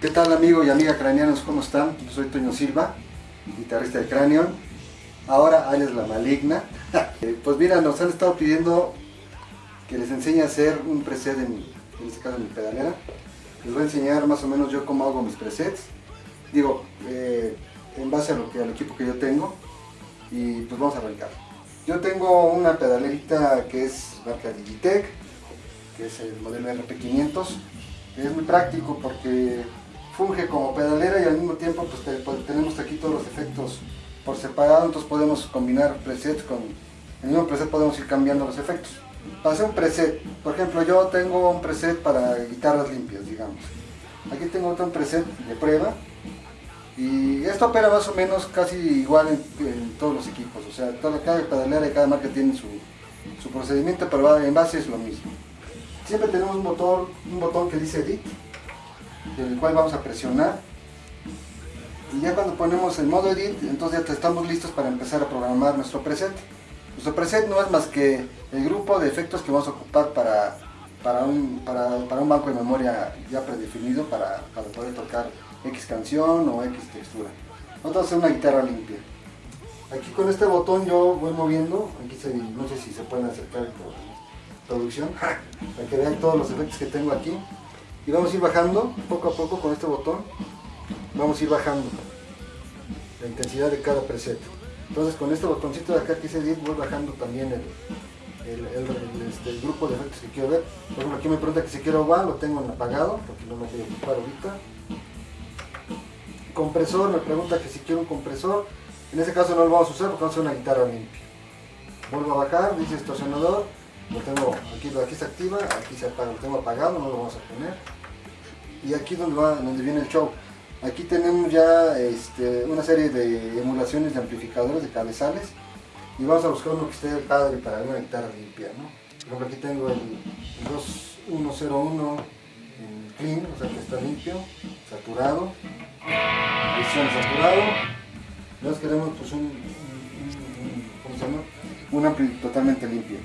¿Qué tal amigo y amiga craneanos? ¿Cómo están? Yo soy Toño Silva, guitarrista de Cranion. Ahora alias La Maligna. Eh, pues mira, nos han estado pidiendo que les enseñe a hacer un preset en, en este caso en mi pedalera. Les voy a enseñar más o menos yo cómo hago mis presets. Digo, eh, en base a lo que, al equipo que yo tengo. Y pues vamos a arrancar. Yo tengo una pedalerita que es marca Digitech, que es el modelo RP500. Es muy práctico porque funge como pedalera y al mismo tiempo pues, pues, tenemos aquí todos los efectos por separado, entonces podemos combinar presets con el mismo preset podemos ir cambiando los efectos. Para hacer un preset, por ejemplo yo tengo un preset para guitarras limpias, digamos. Aquí tengo otro preset de prueba y esto opera más o menos casi igual en, todos los equipos, o sea, cada pedalera y cada marca tiene su, su procedimiento, pero en base es lo mismo. Siempre tenemos un botón, un botón que dice Edit, el cual vamos a presionar. Y ya cuando ponemos el modo edit entonces ya estamos listos para empezar a programar nuestro preset. Nuestro preset no es más que el grupo de efectos que vamos a ocupar para, para, un, para, un banco de memoria ya predefinido para, para poder tocar X canción o X textura. A hacer una guitarra limpia. Aquí con este botón yo voy moviendo. Aquí se, no sé si se pueden acercar por producción para que vean todos los efectos que tengo aquí y vamos a ir bajando poco a poco con este botón vamos a ir bajando la intensidad de cada preset. Entonces con este botoncito de acá que dice edit voy bajando también el, el, este, grupo de efectos que quiero ver. Por ejemplo aquí me pregunta que si quiero one lo tengo en apagado porque no me a ocupar ahorita. Compresor me pregunta que si quiero un compresor. En ese caso no lo vamos a usar porque vamos a hacer una guitarra limpia. Vuelvo a bajar dice distorsionador. Lo tengo aquí, aquí se activa aquí se apaga lo tengo apagado no lo vamos a poner y aquí donde, va, donde viene el show. Aquí tenemos ya este, una serie de emulaciones de amplificadores, de cabezales, y vamos a buscar uno que esté padre para una guitarra limpia. ¿no? Por ejemplo, aquí tengo el, el 2101 en clean, o sea que está limpio, saturado, edición saturado. Nosotros queremos pues un, un- un- ¿cómo se llama? Un ampli totalmente limpio.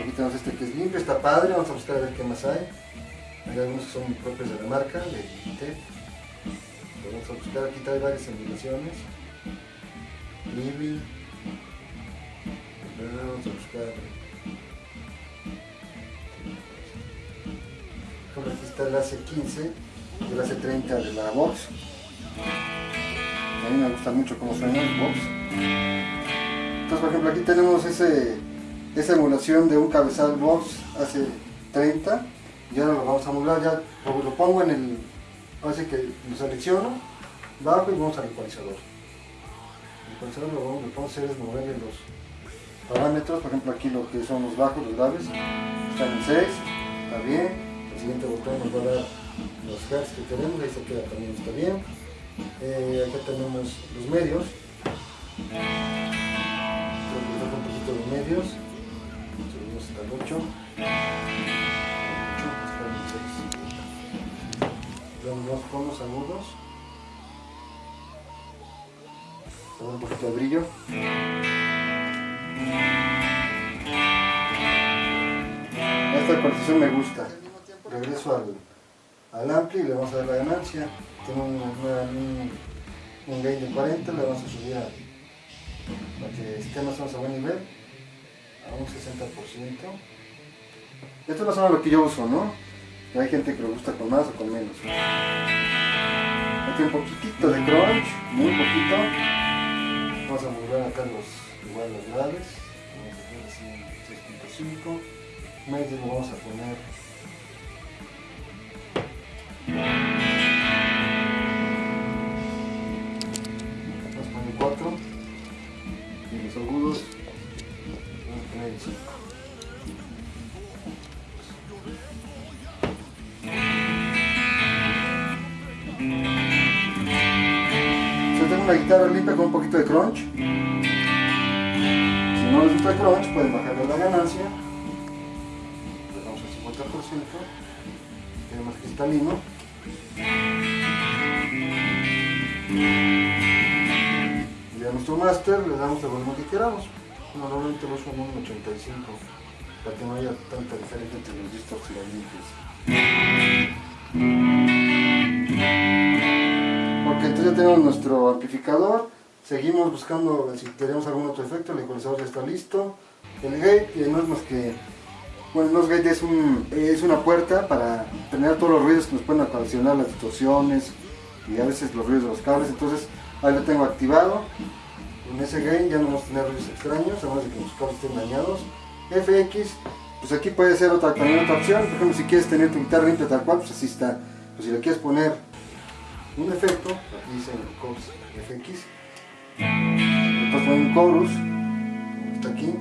Aquí tenemos este que es limpio, está padre, vamos a buscar a ver qué más hay. Hay algunos que son propios de la marca, de. Pero Vamos a buscar, aquí trae varias emulaciones. Libby. Vamos a buscar. Por aquí está el AC15 y el AC30 de la Vox. A mí me gusta mucho cómo suena el Vox. Entonces, por ejemplo, aquí tenemos ese, esa emulación de un cabezal Vox AC30 y ahora lo vamos a emular, ya lo, pongo en el, así que lo selecciono, bajo y vamos al ecualizador. El ecualizador lo, que vamos a hacer es moverle los parámetros, por ejemplo aquí lo que son los bajos, los graves, están en 6, está bien, el siguiente botón nos va a dar los hertz que queremos, ahí se queda también, está bien. Eh, acá tenemos los medios, un poquito de medios, subimos hasta el 8. Con los agudos. Le doy un poquito de brillo. Esta ecualización me gusta. Regreso al, al ampli y le vamos a dar la ganancia. Tengo un, un, gain de 40, le vamos a subir a, para que esté más o a buen nivel, a un 60%. Esto es más o menos lo que yo uso, ¿no? Hay gente que lo gusta con más o con menos. Aquí un poquitito de crunch, muy poquito. Vamos a mover acá los, igual los graves. Vamos a poner así 6.5. Medio lo vamos a poner. Vamos a poner 4. Y los agudos. Vamos a poner 5. Una guitarra limpia con un poquito de crunch. Si no les gusta el crunch, pueden bajarle la ganancia. Le damos al 50%. Queda más cristalino. Y a nuestro máster le damos el volumen que queramos. Normalmente lo uso en un 85 para que no haya tanta diferencia entre los discos y los Entonces ya tenemos nuestro amplificador, seguimos buscando si queremos algún otro efecto, el ecualizador ya está listo. El gate, que no es más que, bueno, no es gate, es, un, es una puerta para tener todos los ruidos que nos pueden ocasionar las distorsiones y a veces los ruidos de los cables, entonces ahí lo tengo activado. En ese gain ya no vamos a tener ruidos extraños, además de que los cables estén dañados. FX, pues aquí puede ser otra, también otra opción, por ejemplo si quieres tener tu guitarra limpia tal cual, pues así está. Pues si le quieres poner un efecto, aquí dice Chorus FX, puedes poner un chorus, está aquí,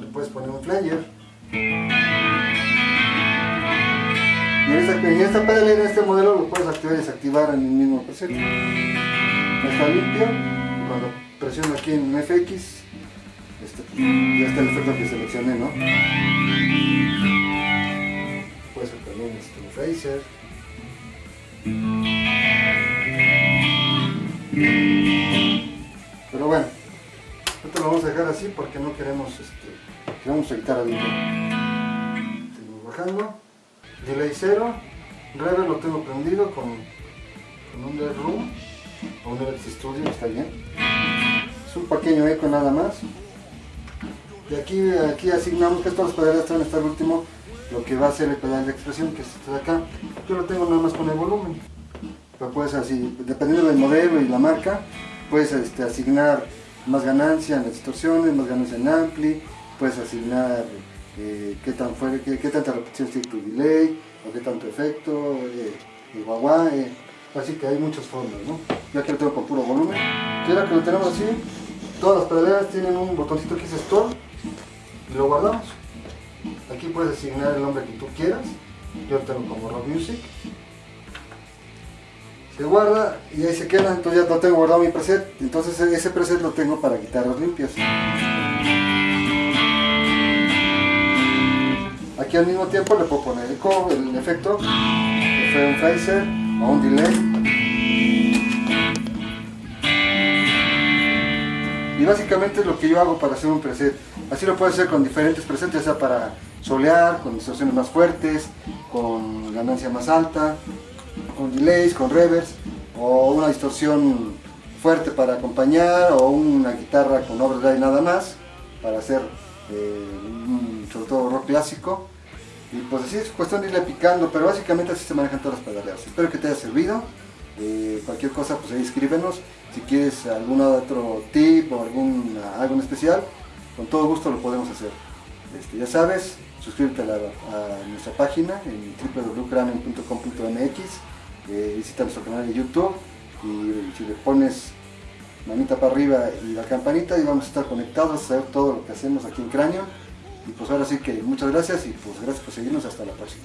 le puedes poner un flanger. Y en esta, en esta pedalera, en este modelo, lo puedes activar y desactivar en el mismo preset. Está limpio, y cuando presiono aquí en FX, este, ya está el efecto que seleccioné, ¿no? Pero bueno, esto lo vamos a dejar así porque no queremos, este, queremos editar a Seguimos bajando. Delay 0. Reverb lo tengo prendido con, con un Dead Room o un Everest Studio, está bien. Es un pequeño eco nada más. Y aquí, aquí asignamos que estos pedales a estar último lo que va a ser el pedal de expresión que es de acá. Yo lo tengo nada más con el volumen. Pero puedes así, dependiendo del modelo y la marca, puedes este, asignar más ganancia en las distorsiones, más ganancia en ampli, puedes asignar eh, qué, tan fuerte, qué, tanta repetición tiene tu delay, o qué tanto efecto, eh, el eh, así que hay muchas formas, ¿no? Yo aquí lo tengo con puro volumen. Y ahora que lo tenemos así, todas las pedaleras tienen un botoncito que dice Store y lo guardamos. Aquí puedes asignar el nombre que tú quieras. Yo tengo como Rock Music. Se guarda y ahí se queda, entonces ya lo tengo guardado mi preset. Entonces ese preset lo tengo para guitarras limpias. Aquí al mismo tiempo le puedo poner el, el efecto, fue un phaser o un delay. Y básicamente es lo que yo hago para hacer un preset. Así lo puedo hacer con diferentes presets, ya sea para solear, con distorsiones más fuertes, con ganancia más alta, con delays, con reverbs, o una distorsión fuerte para acompañar, o una guitarra con overdrive nada más, para hacer eh, un, sobre todo rock clásico. Y pues así es cuestión de irle picando, pero básicamente así se manejan todas las pedaleras. Espero que te haya servido. Eh, cualquier cosa pues ahí escríbenos. Si quieres algún otro tip o algún, algo en especial, con todo gusto lo podemos hacer. Este, ya sabes, suscríbete a, nuestra página en www.cranium.com.mx, eh, visita nuestro canal de YouTube y si le pones manita para arriba y la campanita y vamos a estar conectados a saber todo lo que hacemos aquí en Cráneo. Y pues ahora sí que muchas gracias y pues gracias por seguirnos hasta la próxima.